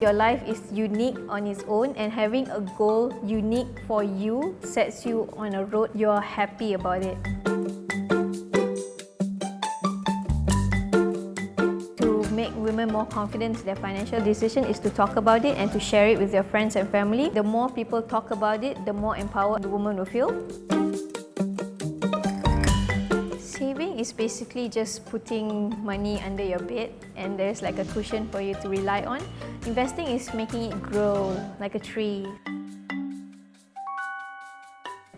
Your life is unique on its own and having a goal unique for you sets you on a road you're happy about it. To make women more confident in their financial decision is to talk about it and to share it with their friends and family. The more people talk about it, the more empowered the woman will feel. Is basically just putting money under your bed and there's like a cushion for you to rely on. Investing is making it grow like a tree.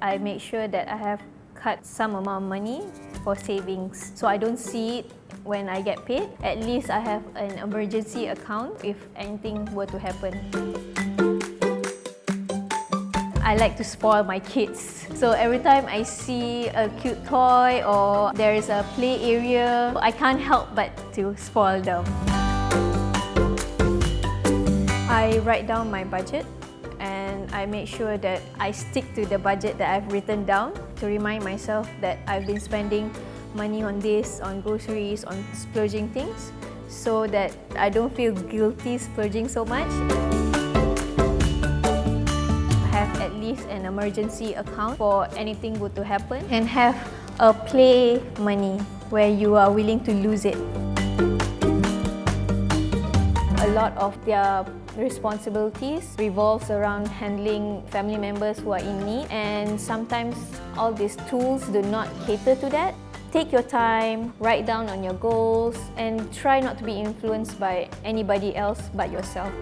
I make sure that I have cut some amount of money for savings so I don't see it when I get paid. At least I have an emergency account if anything were to happen. I like to spoil my kids. So every time I see a cute toy or there is a play area, I can't help but to spoil them. I write down my budget and I make sure that I stick to the budget that I've written down to remind myself that I've been spending money on this, on groceries, on splurging things so that I don't feel guilty splurging so much an emergency account for anything good to happen and have a play money where you are willing to lose it. A lot of their responsibilities revolves around handling family members who are in need and sometimes all these tools do not cater to that. Take your time, write down on your goals and try not to be influenced by anybody else but yourself.